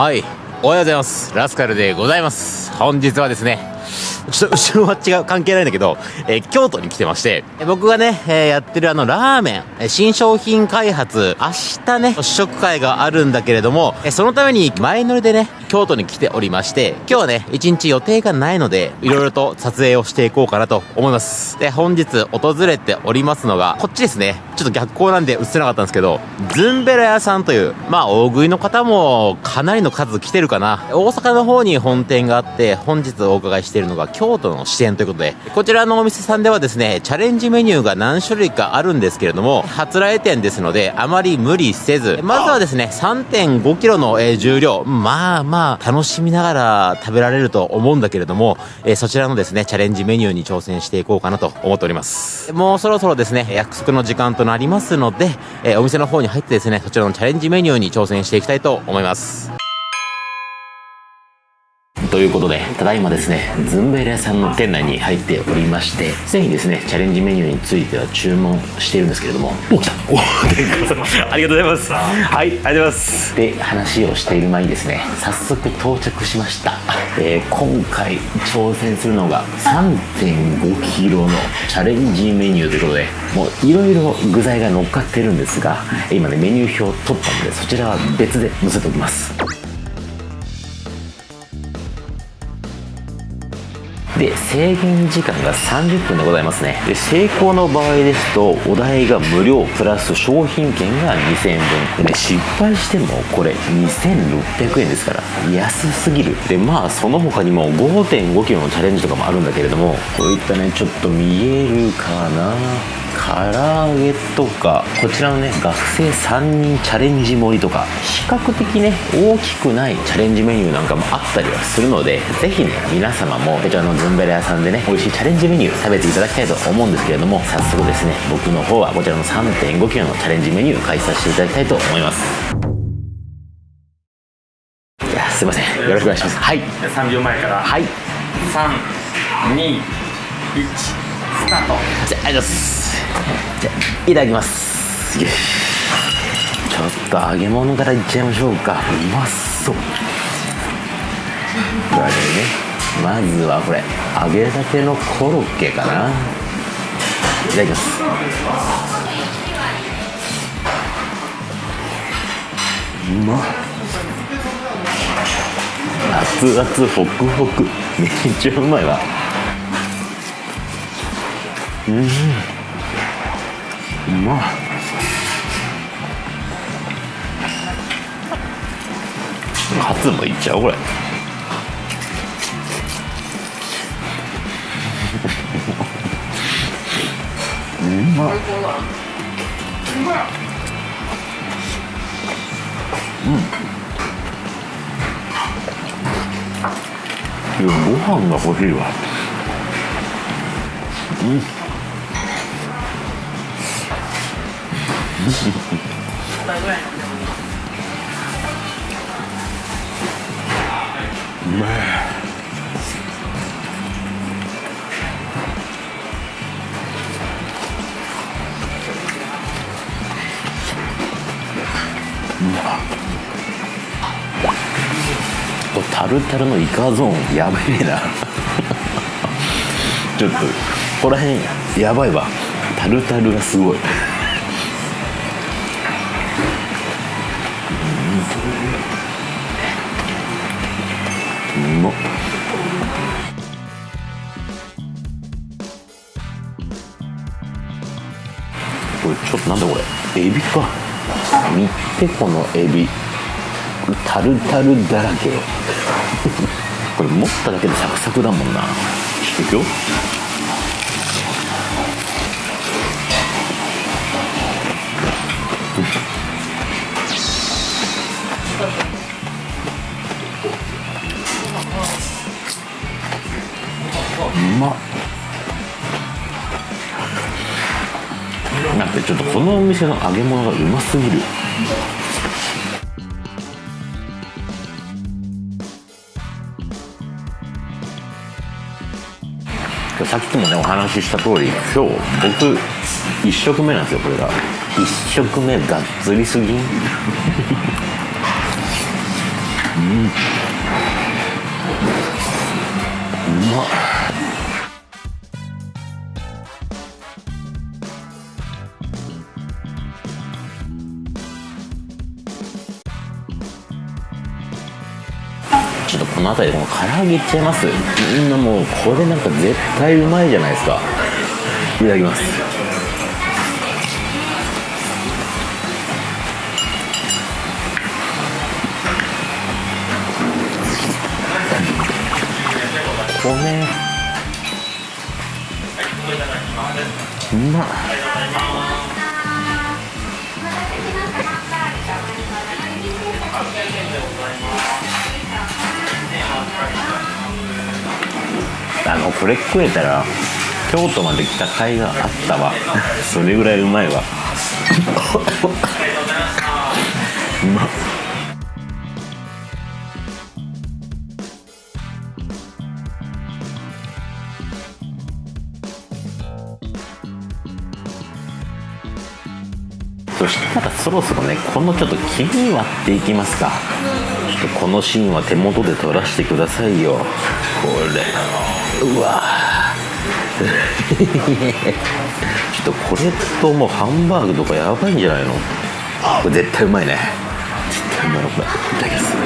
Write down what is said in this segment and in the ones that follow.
はい。おはようございます。ラスカルでございます。本日はですねちょっと後ろは違う関係ないんだけど、えー京都に来てましてえ僕がね、えーやってるあのラーメンえ新商品開発明日ね試食会があるんだけれどもえそのために前乗りでね京都に来ておりまして今日はね一日予定がないのでいろいろと撮影をしていこうかなと思います。で本日訪れておりますのがこっちですね。ちょっと逆光なんで映せなかったんですけどズンベラ屋さんというまあ大食いの方もかなりの数来てるかな。大阪の方に本店があって本日お伺いしているのが京都の支店ということでこちらのお店さんではですねチャレンジメニューが何種類かあるんですけれども初来店ですのであまり無理せずまずはですね3 5キロの、え重量。まあまあ楽しみながら食べられると思うんだけれども、えーそちらのですねチャレンジメニューに挑戦していこうかなと思っております。もうそろそろですね約束の時間となりますので、えーお店の方に入ってですねそちらのチャレンジメニューに挑戦していきたいと思います。いうことで、ただいまですね、ズンベレ屋さんの店内に入っておりまして、すでにですね、チャレンジメニューについては注文しているんですけれども、お、来たお、ありがとうございます。はい、ありがとうございます。で、話をしている前にですね、早速到着しました。えー今回挑戦するのが3.5キロのチャレンジメニューということで、もういろいろ具材が乗っかってるんですが、今ね、メニュー表を取ったので、そちらは別で載せておきます。で制限時間が30分でございますね。で成功の場合ですとお題が無料プラス商品券が2000円分。で、ね、失敗してもこれ2600円ですから安すぎる。でまあその他にも 5.5kg のチャレンジとかもあるんだけれどもこういったねちょっと見えるかな。唐揚げとかこちらのね学生3人チャレンジ盛りとか比較的ね大きくないチャレンジメニューなんかもあったりはするのでぜひね皆様もこちらのズンベラ屋さんでね美味しいチャレンジメニュー食べていただきたいと思うんですけれども早速ですね僕の方はこちらの3 5キロのチャレンジメニュー開催していただきたいと思います。いやすいません。よろしくお願いします。はい。3秒前からはい。321スタート。じゃあありがとうございますいただきます。ちょっと揚げ物からいっちゃいましょうか。うまそう。これねまずはこれ。揚げたてのコロッケかな。いただきます。うまっ。熱々ホクホク。めっちゃうまいわ。うん。まっカツもいっちゃうこれ。うまっ。うん。いやご飯が欲しいわ。うめえこれタルタルのイカゾーンやべえなちょっとここら辺やばい。わタルタルがすごい。うまっ。これちょっとなんだこれ？エビ。か見てこのエビ。タルタルだらけ。よこれ持っただけでサクサクだもんな。いくよ。とこのお店の揚げ物がうますぎる。さっきもねお話しした通り今日僕1食目なんですよこれが。1食目がっつりすぎん。うまっちょっ。の辺りこの唐揚げいっちゃいます？みんなもうこれなんか絶対うまいじゃないですか。いただきます。米。うまっ。あのこれ食えたら京都まで来た甲斐があったわ。それぐらいうまいわ。うまっそしたらそろそろねこのちょっと黄身割っていきますか。ちょっとこのシーンは手元で撮らせてくださいよ。これうわ ちょっとこれともうハンバーグとかやばいんじゃないの？これ絶対うまいね。絶対うまい。これいただきます。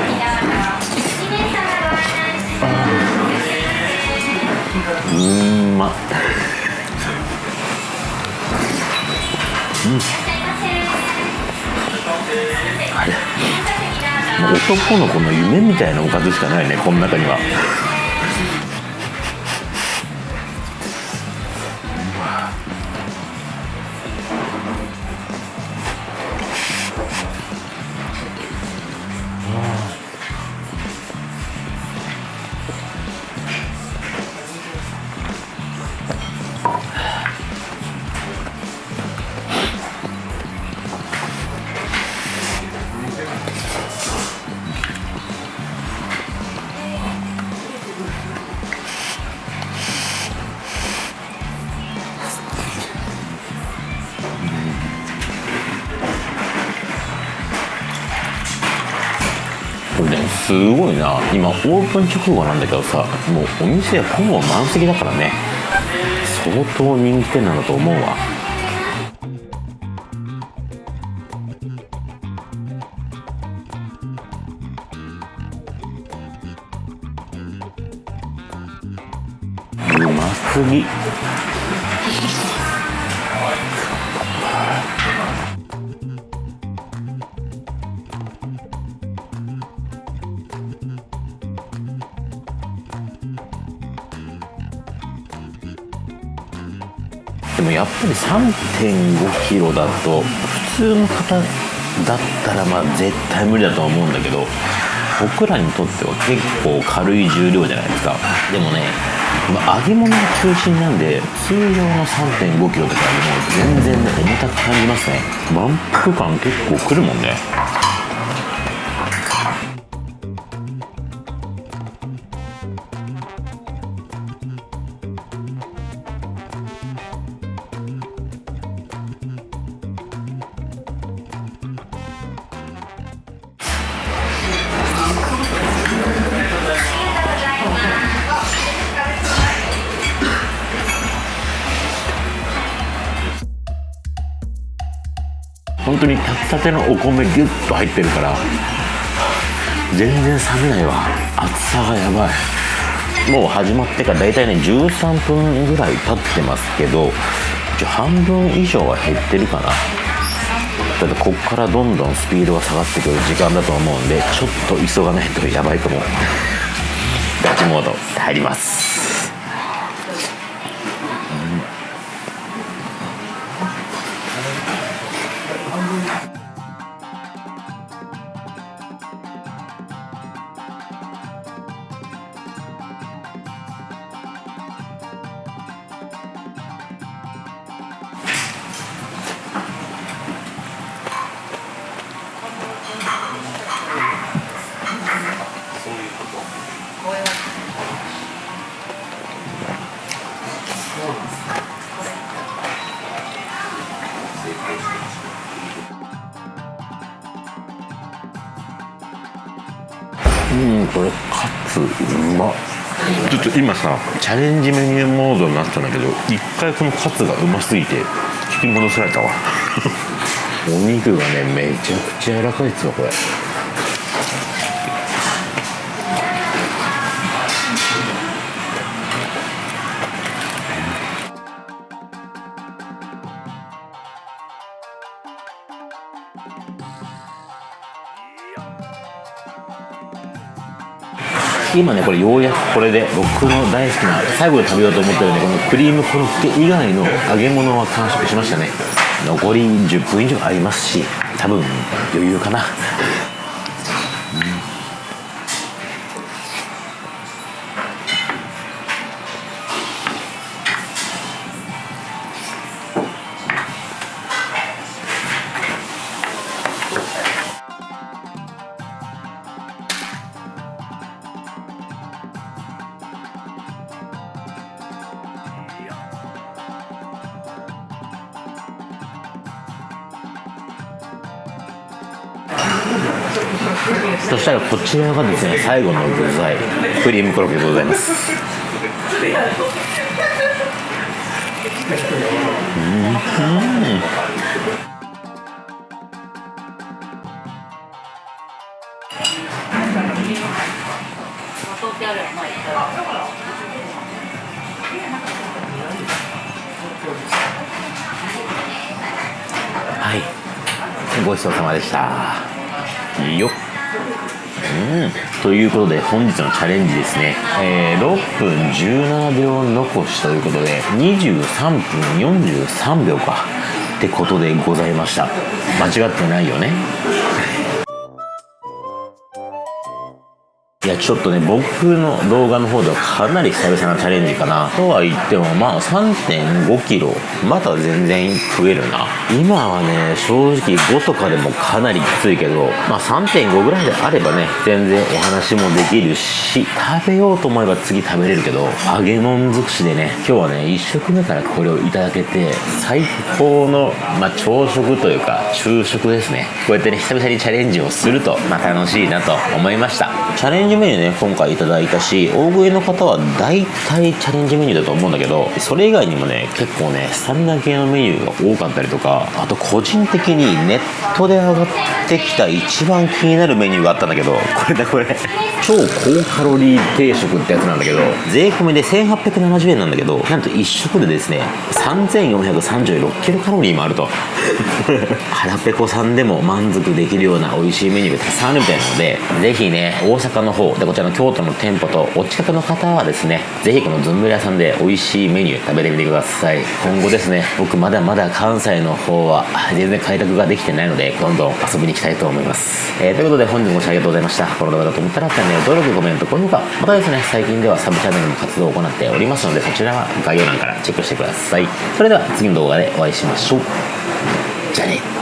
うーんまっ。あれ。男の子の夢みたいなおかずしかないねこの中には。すごいな。今オープン直後なんだけどさもうお店ほぼ満席だからね。相当人気店なんだと思うわ。うますぎやっぱり3 5キロだと普通の方だったらまあ絶対無理だとは思うんだけど僕らにとっては結構軽い重量じゃないですか。でもねま揚げ物が中心なんで通常の3 5キロとかよりも全然ね重たく感じますね。満腹感結構くるもんね。本当に炊きたてのお米ギュッと入ってるから全然冷めないわ。厚さがやばい。もう始まってから大体ね13分ぐらい経ってますけど半分以上は減ってるかな。ただってこっからどんどんスピードが下がってくる時間だと思うんでちょっと急がないとやばいと思う。ガチモード入ります。うんこれカツうまちょっと今さチャレンジメニューモードになったんだけど一回このカツがうますぎて引き戻されたわ。お肉がねめちゃくちゃ柔らかいっすよこれ。今ねこれようやくこれで僕の大好きな最後で食べようと思ってるねこのクリームコロッケ以外の揚げ物は完食しましたね。残り10分以上ありますし多分余裕かな。そしたらこちらがですね最後の具材クリームコロッケでございます。はい。ごちそうさまでした。よっ。うん。ということで本日のチャレンジですね、えー、6分17秒残しということで23分43秒か。ってことでございました。間違ってないよね。ちょっとね僕の動画の方ではかなり久々なチャレンジかな。とは言ってもまあ3 5キロまだ全然増えるな。今はね正直5とかでもかなりきついけどまあ3.5ぐらいであればね全然お話もできるし食べようと思えば次食べれるけど揚げ物尽くしでね今日はね1食目からこれをいただけて最高の、まあ、朝食というか昼食ですね。こうやってね久々にチャレンジをするとまあ楽しいなと思いました。チャレンジメニューね今回いただいたし大食いの方は大体チャレンジメニューだと思うんだけどそれ以外にもね結構ねスタミナ系のメニューが多かったりとかあと個人的にネットで上がってきた一番気になるメニューがあったんだけどこれだこれ。超高カロリー定食ってやつなんだけど税込みで1870円なんだけどなんと1食でですね3436キロカロリーもあると。腹ペコさんでも満足できるような美味しいメニューがたくさんあるみたいなのでぜひね大阪の方でこちらの京都の店舗とお近くの方はですねぜひこのずんぶり屋さんで美味しいメニュー食べてみてください。今後ですね僕まだまだ関西の方は全然開拓ができてないのでどんどん遊びに行きたいと思います、えー、ということで本日もご視聴ありがとうございました。この動画だと思ったらチャンネル登録コメント高評価。またですね最近ではサブチャンネルの活動を行っておりますのでそちらは概要欄からチェックしてください。それでは次の動画でお会いしましょう。じゃあね。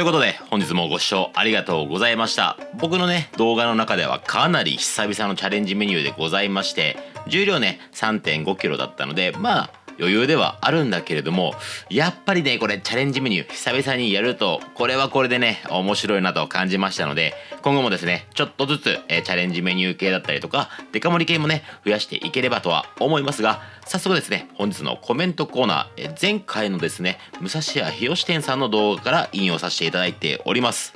ということで本日もご視聴ありがとうございました。僕のね動画の中ではかなり久々のチャレンジメニューでございまして重量ね 3.5kg だったのでまあ余裕ではあるんだけれどもやっぱりねこれチャレンジメニュー久々にやるとこれはこれでね面白いなと感じましたので今後もですねちょっとずつ、えチャレンジメニュー系だったりとかデカ盛り系もね増やしていければとは思いますが早速ですね本日のコメントコーナー、え前回のですね武蔵屋日吉店さんの動画から引用させていただいております。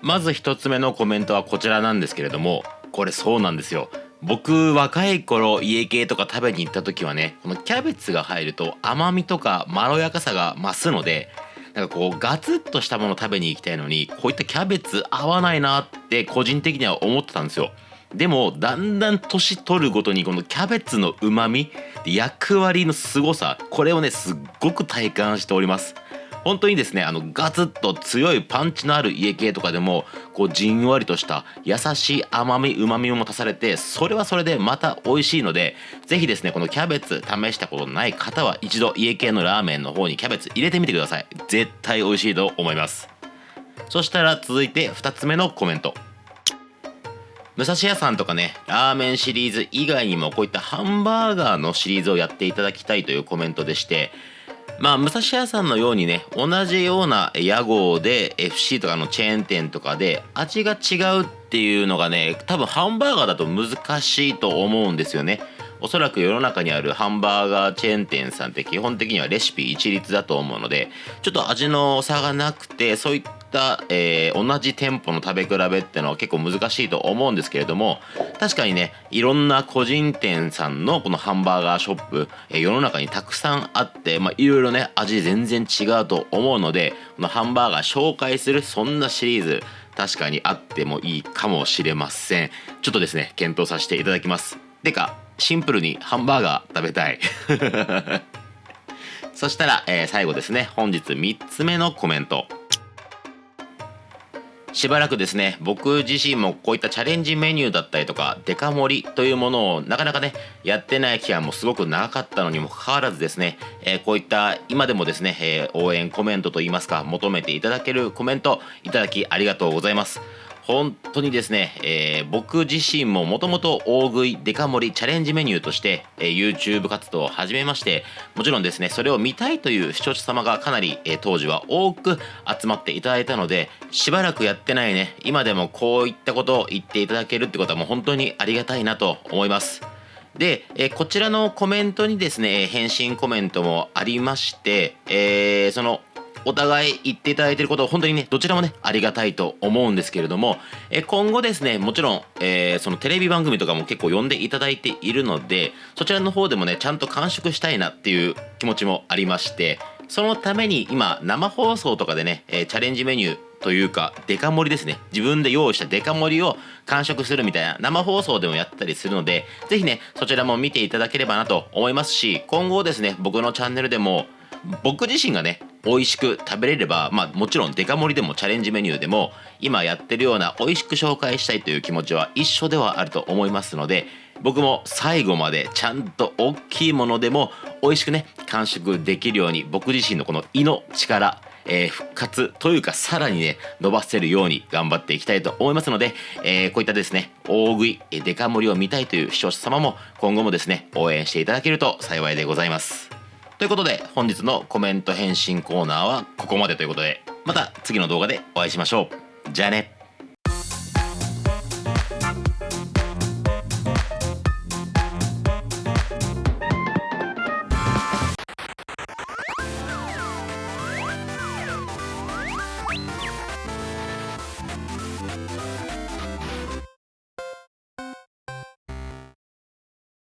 まず1つ目のコメントはこちらなんですけれどもこれそうなんですよ。僕若い頃家系とか食べに行った時はねこのキャベツが入ると甘みとかまろやかさが増すのでなんかこうガツッとしたもの食べに行きたいのにこういったキャベツ合わないなって個人的には思ってたんですよ。でもだんだん年取るごとにこのキャベツのうまみ役割の凄さこれをねすっごく体感しております。本当にですねあのガツッと強いパンチのある家系とかでもこうじんわりとした優しい甘みうまみを持たされてそれはそれでまた美味しいので是非ですねこのキャベツ試したことない方は一度家系のラーメンの方にキャベツ入れてみてください。絶対美味しいと思います。そしたら続いて2つ目のコメント。武蔵屋さんとかねラーメンシリーズ以外にもこういったハンバーガーのシリーズをやっていただきたいというコメントでしてまあ、武蔵屋さんのようにね、同じような屋号で FC とかのチェーン店とかで味が違うっていうのがね、多分ハンバーガーだと難しいと思うんですよね。おそらく世の中にあるハンバーガーチェーン店さんって基本的にはレシピ一律だと思うので、ちょっと味の差がなくて、そういった、えー同じ店舗の食べ比べってのは結構難しいと思うんですけれども、確かにね、いろんな個人店さんのこのハンバーガーショップ、えー世の中にたくさんあって、まあ、いろいろね、味全然違うと思うので、このハンバーガー紹介するそんなシリーズ、確かにあってもいいかもしれません。ちょっとですね、検討させていただきます。てか、シンプルにハンバーガー食べたい。そしたら、えー最後ですね、本日3つ目のコメント。しばらくですね、僕自身もこういったチャレンジメニューだったりとか、デカ盛りというものをなかなかね、やってない期間もすごく長かったのにもかかわらずですね、えーこういった今でもですね、えー応援コメントといいますか、求めていただけるコメントいただきありがとうございます。本当にですね、えー僕自身ももともと大食いデカ盛りチャレンジメニューとして、えー YouTube 活動を始めましてもちろんですねそれを見たいという視聴者様がかなり、えー当時は多く集まっていただいたのでしばらくやってないね今でもこういったことを言っていただけるってことはもう本当にありがたいなと思います。で、えこちらのコメントにですね、返信コメントもありまして、えーその、お互い言っていただいていることを本当にね、どちらもね、ありがたいと思うんですけれども、え今後ですね、もちろん、えーそのテレビ番組とかも結構呼んでいただいているので、そちらの方でもね、ちゃんと完食したいなっていう気持ちもありまして、そのために今、生放送とかでね、えチャレンジメニュー、というかデカ盛りですね自分で用意したデカ盛りを完食するみたいな生放送でもやったりするのでぜひねそちらも見ていただければなと思いますし今後ですね僕のチャンネルでも僕自身がね美味しく食べれればまあもちろんデカ盛りでもチャレンジメニューでも今やってるような美味しく紹介したいという気持ちは一緒ではあると思いますので僕も最後までちゃんと大きいものでも美味しくね完食できるように僕自身のこの胃の力えー復活というかさらにね伸ばせるように頑張っていきたいと思いますので、えーこういったですね大食いえデカ盛りを見たいという視聴者様も今後もですね応援していただけると幸いでございます。ということで本日のコメント返信コーナーはここまでということでまた次の動画でお会いしましょう。じゃあね。